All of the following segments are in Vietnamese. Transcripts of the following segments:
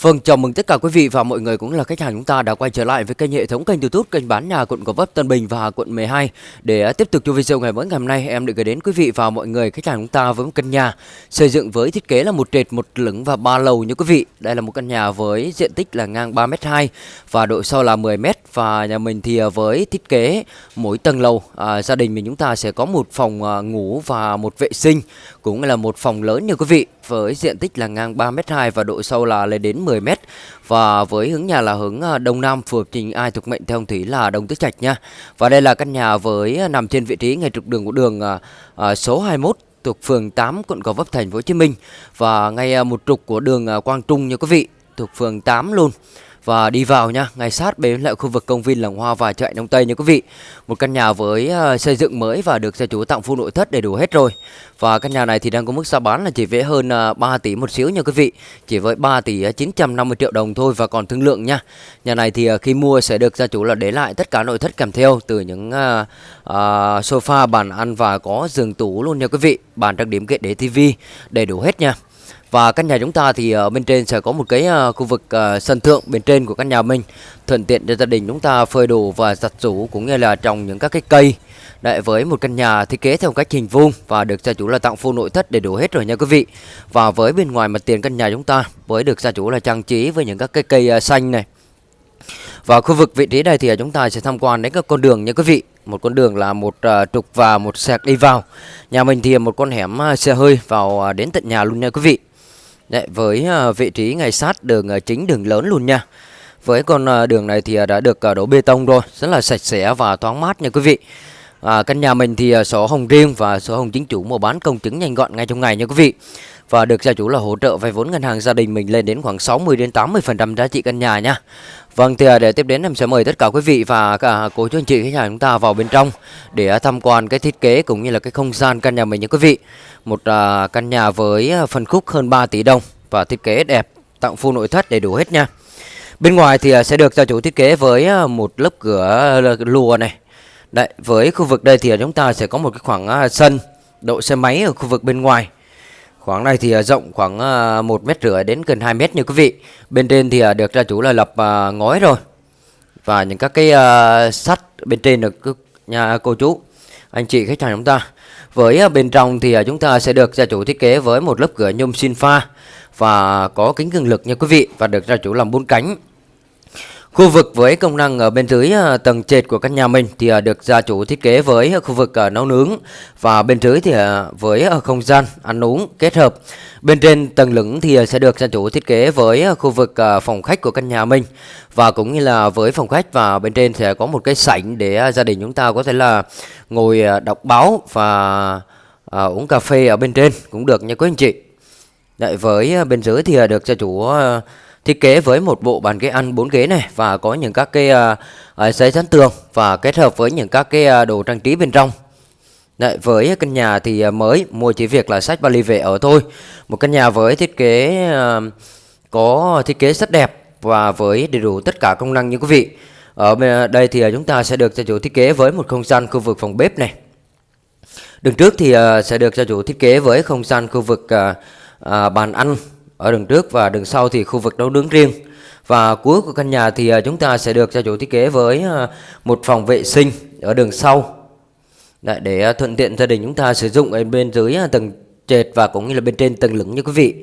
Vâng, chào mừng tất cả quý vị và mọi người cũng là khách hàng chúng ta đã quay trở lại với kênh hệ thống kênh YouTube kênh bán nhà quận Gò Vấp, Tân Bình và quận 12 để à, tiếp tục cho video ngày mới ngày hôm nay em được gửi đến quý vị và mọi người khách hàng chúng ta với một căn nhà xây dựng với thiết kế là một trệt một lửng và ba lầu như quý vị. Đây là một căn nhà với diện tích là ngang 3m2 và độ sâu là 10m và nhà mình thì à, với thiết kế mỗi tầng lầu. À, gia đình mình chúng ta sẽ có một phòng à, ngủ và một vệ sinh cũng là một phòng lớn như quý vị với diện tích là ngang 3m2 và độ sâu là lên đến 10m và với hướng nhà là hướng à, đông nam phù hợp trình ai thuộc mệnh theo thủy là đông tứ trạch nha. Và đây là căn nhà với à, nằm trên vị trí ngay trục đường của đường à, à số 21 thuộc phường 8 quận Gò Vấp thành phố Hồ Chí Minh. Và ngay một trục của đường Quang Trung nha quý vị, thuộc phường 8 luôn và đi vào nha, ngay sát bên lại khu vực công viên Làng Hoa và chợ Đông Tây nha quý vị. Một căn nhà với uh, xây dựng mới và được gia chủ tặng full nội thất đầy đủ hết rồi. Và căn nhà này thì đang có mức giá bán là chỉ với hơn ờ, uh, 3 tỷ một xíu nha quý vị. Chỉ với 3 tỷ ờ, 950 triệu đồng thôi và còn thương lượng nha. Nhà này thì uh, khi mua sẽ được gia chủ là để lại tất cả nội thất kèm theo từ những uh, uh, sofa, bàn ăn và có giường tủ luôn nha quý vị. Bàn trang điểm kệ để tivi đầy đủ hết nha. Và căn nhà chúng ta thì ở bên trên sẽ có một cái ờ, khu vực ờ, sân thượng bên trên của căn nhà mình thuận tiện cho gia đình chúng ta phơi đồ và giặt rũ cũng như là trồng những các cái cây Đấy, với một căn nhà thiết kế theo cách hình vuông và được gia chủ là tặng full nội thất đầy đủ hết rồi nha quý vị. Và với bên ngoài mặt tiền căn nhà chúng ta với được gia chủ là trang trí với những các cái cây xanh này. Và khu vực vị trí này thì chúng ta sẽ tham quan đến các con đường nha quý vị. Một con đường là một uh, trục và một sẹc đi vào. Nhà mình thì một con hẻm uh, xe hơi vào uh, đến tận nhà luôn nha quý vị. Đấy, với à, vị trí ngay sát đường à, chính đường lớn luôn nha. Với con à, đường này thì đã được đổ bê tông rồi, rất là sạch sẽ và thoáng mát nha quý vị. À, căn nhà mình thì uh, sổ hồng riêng và sổ hồng chính chủ mua bán công chứng nhanh gọn ngay trong ngày nha quý vị. Và được gia chủ là hỗ trợ vay vốn ngân hàng gia đình mình lên đến khoảng 60 đến 80% giá trị căn nhà nha. Vâng thì à, để tiếp đến em sẽ mời tất cả quý vị và cả cô chú anh chị khách hàng chúng ta vào bên trong để à, tham quan cái thiết kế cũng như là cái không gian căn nhà mình nha quý vị. Một uh, căn nhà với phân khúc hơn 3 tỷ đồng và thiết kế đẹp, tặng full nội thất đầy đủ hết nha. Bên ngoài thì sẽ được gia chủ thiết kế với một lớp cửa lùa này. Đấy, với khu vực đây thì chúng ta sẽ có một cái khoảng à, sân độ xe máy ở khu vực bên ngoài. Khoảng này thì à, rộng khoảng à, một mét rưỡi đến gần 2 mét như quý vị. Bên trên thì được gia chủ là lập ngói rồi. Và những các cái sắt bên trên được nhà cô chú, anh chị khách hàng chúng ta. Với bên trong thì chúng ta sẽ được gia chủ thiết kế với một lớp cửa nhôm xin pha và có kính cường lực nha quý vị và được gia chủ làm bốn cánh. Khu vực với công năng ở bên dưới ờ, tầng trệt của căn nhà mình thì ờ, được gia chủ thiết kế với ờ, khu vực nấu nướng và bên dưới thì với không gian ăn uống kết hợp. Bên trên tầng lửng thì sẽ được gia chủ thiết kế với khu vực phòng khách của căn nhà mình và cũng như là với phòng khách và bên trên sẽ có một cái sảnh để gia đình chúng ta có thể là ngồi đọc báo và uống cà phê ở bên trên cũng được nha quý anh chị. Đấy, với bên dưới thì được gia chủ thiết kế với một bộ bàn ghế ăn 4 ghế này và có những các cái uh, giấy dán tường và kết hợp với những các cái uh, đồ trang trí bên trong. Đấy, với căn nhà thì mới mua chỉ việc là sách vali về ở thôi. Một căn nhà với thiết kế uh, có thiết kế rất đẹp và với đầy đủ tất cả công năng như quý vị. Ở đây thì chúng ta sẽ được gia chủ thiết kế với một không gian khu vực phòng bếp này. Đường trước thì sẽ được gia chủ thiết kế với không gian khu vực bàn ăn ở đường trước và đường sau thì khu vực nấu nướng riêng. Và cuối của căn nhà thì à, chúng ta sẽ được gia chủ thiết kế với à, một phòng vệ sinh ở đường sau. Đấy, để à, thuận tiện gia đình chúng ta sử dụng ở bên dưới tầng trệt và cũng như là bên trên tầng lửng như quý vị.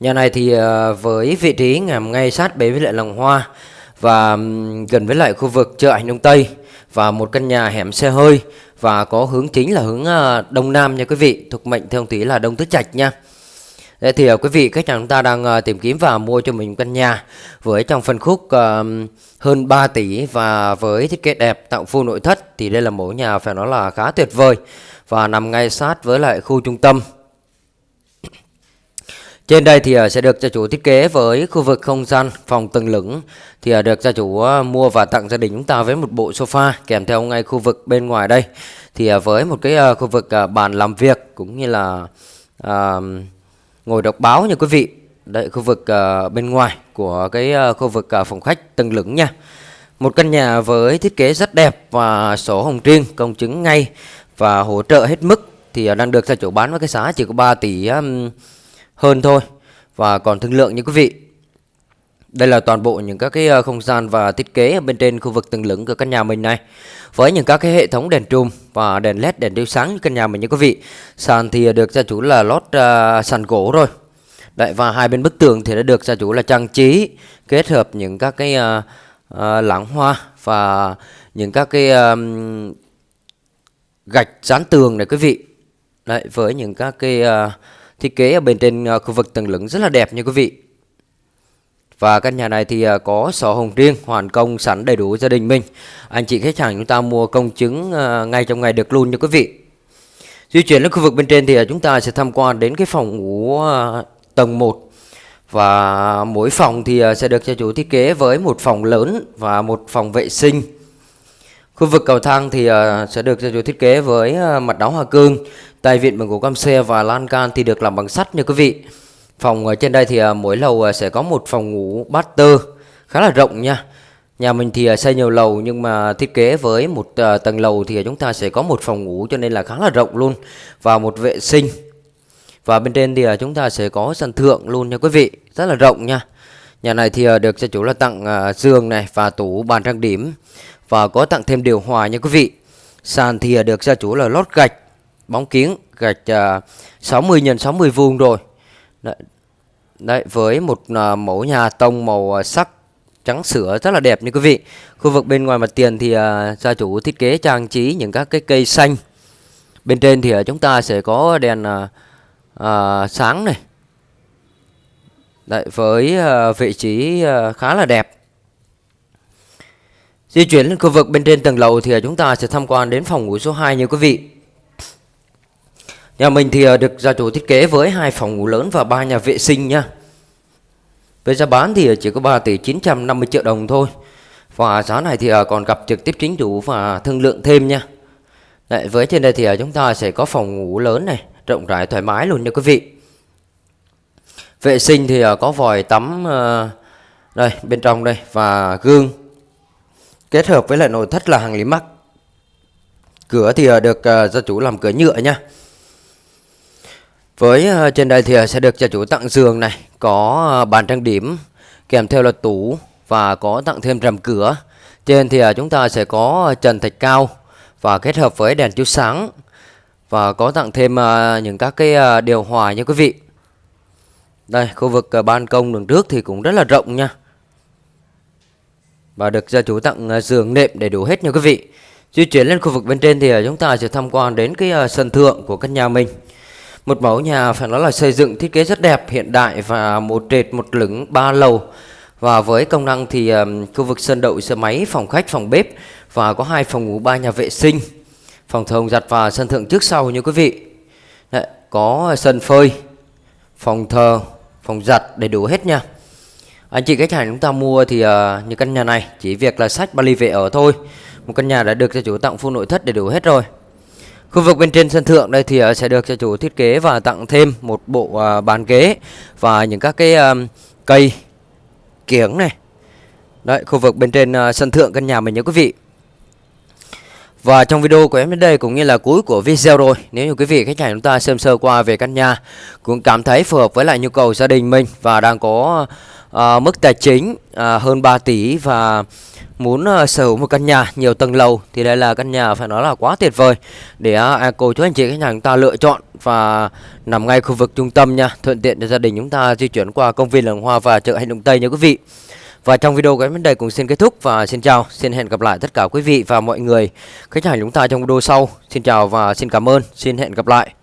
Nhà này thì với vị trí nằm ngay sát bế với lại lòng hoa và gần với lại khu vực chợ Hành Đông Tây và một căn nhà hẻm xe hơi và có hướng chính là hướng đông nam nha quý vị, thuộc mệnh theo tí là đông tứ trạch nha. Thế thì uh, quý vị khách hàng chúng ta đang uh, tìm kiếm và mua cho mình căn nhà với trong phân khúc uh, hơn 3 tỷ và với thiết kế đẹp tạo full nội thất thì đây là mẫu nhà phải nói là khá tuyệt vời và nằm ngay sát với lại khu trung tâm. Trên đây thì ờ, sẽ được gia chủ thiết kế với khu vực không gian phòng tầng lửng thì được gia chủ mua và tặng gia đình chúng ta với một bộ sofa kèm theo ngay khu vực bên ngoài đây thì với một cái khu vực bàn làm việc cũng như là uh, ngồi đọc báo nha quý vị. Đây khu vực uh, bên ngoài của cái uh, khu vực uh, phòng khách tầng lửng nha. Một căn nhà với thiết kế rất đẹp và sổ hồng riêng công chứng ngay và hỗ trợ hết mức Thì uh, đang được gia chủ bán với cái giá chỉ có 3 tỷ um, hơn thôi. Và còn thương lượng như quý vị đây là toàn bộ những các cái ờ, không gian và thiết kế bên trên khu vực tầng lửng của căn nhà mình này. Với những các cái hệ thống đèn trùm và đèn led, đèn chiếu sáng căn nhà mình nha quý vị. Sàn thì được gia chủ là lót uh, sàn gỗ rồi. Đấy và hai bên bức tường thì đã được gia chủ là trang trí kết hợp những các cái uh, uh, lãng hoa và những các cái uh, gạch dán tường này quý vị. Đấy với những các cái uh, thiết kế ở bên trên uh, khu vực tầng lửng rất là đẹp nha quý vị. Và căn nhà này thì à, có sổ hồng riêng, hoàn công sẵn đầy đủ gia đình mình. Anh chị khách hàng chúng ta mua công chứng à, ngay trong ngày được luôn nha quý vị. Di chuyển đến khu vực bên trên thì à, chúng ta sẽ tham quan đến cái phòng ngủ tầng 1 và mỗi phòng thì sẽ được gia chủ thiết kế với một phòng lớn và một phòng vệ sinh. Khu vực cầu thang thì sẽ được gia chủ thiết kế với mặt đá hoa cương, tay vịn bằng gỗ cam xe và lan can thì được làm bằng sắt nha quý vị. Phòng ở trên đây thì ờ, mỗi lầu ờ, sẽ có một phòng ngủ master khá là rộng nha. Nhà mình thì xây nhiều lầu nhưng mà thiết kế với một tầng lầu thì chúng ta sẽ có một phòng ngủ cho nên là khá là rộng luôn và một vệ sinh. Và bên trên thì chúng ta sẽ có sân thượng luôn nha quý vị, Rất là rộng nha. Nhà này thì được gia chủ là tặng giường này và tủ bàn trang điểm Và có tặng thêm điều hòa nha quý vị. Sàn thì được gia chủ là lót gạch, Bóng kiến gạch 60 x 60 vuông rồi. Đấy, Đấy với một à, mẫu nhà tông màu à, sắc trắng sữa rất là đẹp nha quý vị. Khu vực bên ngoài mặt tiền thì à, gia chủ thiết kế trang trí những các cái cây xanh. Bên trên thì chúng ta sẽ có đèn à, sáng này. Đấy, với uh, vị trí uh, khá là đẹp. Di chuyển lên khu vực bên trên tầng lầu thì chúng ta sẽ tham quan đến phòng ngủ số 2 như quý vị. Nhà mình thì ờ, được gia chủ thiết kế với hai phòng ngủ lớn và ba nhà vệ sinh nha. Với giá bán thì ờ, chỉ có 3 tỷ 950 triệu đồng thôi. Và giá này thì ờ, còn gặp trực tiếp chính chủ và thương lượng thêm nha. Đấy, với trên đây thì chúng ta sẽ có phòng ngủ lớn này rộng rãi thoải mái luôn nha quý vị. Vệ sinh thì có vòi tắm đây bên trong đây và gương. Kết hợp với lại nội thất là hàng lý mắc. Cửa thì được gia chủ làm cửa nhựa nha với ờ, trên đây thì ờ, sẽ được gia chủ tặng giường này, có ờ, bàn trang điểm kèm theo là tủ và có tặng thêm rèm cửa. Trên thì chúng ta sẽ có trần thạch cao và kết hợp với đèn chiếu sáng và có tặng thêm những các cái điều hòa nha quý vị. Đây, khu vực ban công đường trước thì cũng rất là rộng nha. Và được gia chủ tặng giường nệm đầy đủ hết nha quý vị. Di chuyển lên khu vực bên trên thì chúng ta sẽ tham quan đến cái sân thượng của căn nhà mình một mẫu nhà phải nói là xây dựng thiết kế rất đẹp hiện đại và một trệt một lửng ba lầu. Và với công năng thì um, khu vực sân đậu xe máy phòng khách phòng bếp và có hai phòng ngủ ba nhà vệ sinh. Phòng thờ giặt và sân thượng trước sau như quý vị. Đấy, có sân phơi phòng thờ phòng giặt đầy đủ hết nha. Anh chị khách hàng chúng ta mua thì ờ, uh, như căn nhà này chỉ việc là sách vali về ở thôi. Một căn nhà đã được gia chủ tặng full nội thất đầy đủ hết rồi khu vực bên trên sân thượng đây thì ờ, sẽ được gia chủ thiết kế và tặng thêm một bộ ờ, bàn ghế và những các cái ờ, cây kiếng này. Đấy, khu vực bên trên sân thượng căn nhà mình nhớ quý vị. Và trong video của em đến đây cũng như là cuối của video rồi, Nếu như quý vị khách hàng chúng ta xem sơ qua về căn nhà Cũng cảm thấy phù hợp với lại nhu cầu gia đình mình Và đang có uh, mức tài chính uh, hơn 3 tỷ Và muốn uh, sở hữu một căn nhà nhiều tầng lầu Thì đây là căn nhà phải nói là quá tuyệt vời Để uh, cô chú anh chị khách hàng chúng ta lựa chọn Và nằm ngay khu vực trung tâm nha Thuận tiện cho gia đình chúng ta di chuyển qua công viên Làng Hoa và chợ Hành Động Tây nha quý vị và trong video cái vấn đề cũng xin kết thúc và xin chào, xin hẹn gặp lại tất cả quý vị và mọi người khách hàng chúng ta trong video sau. Xin chào và xin cảm ơn, xin hẹn gặp lại.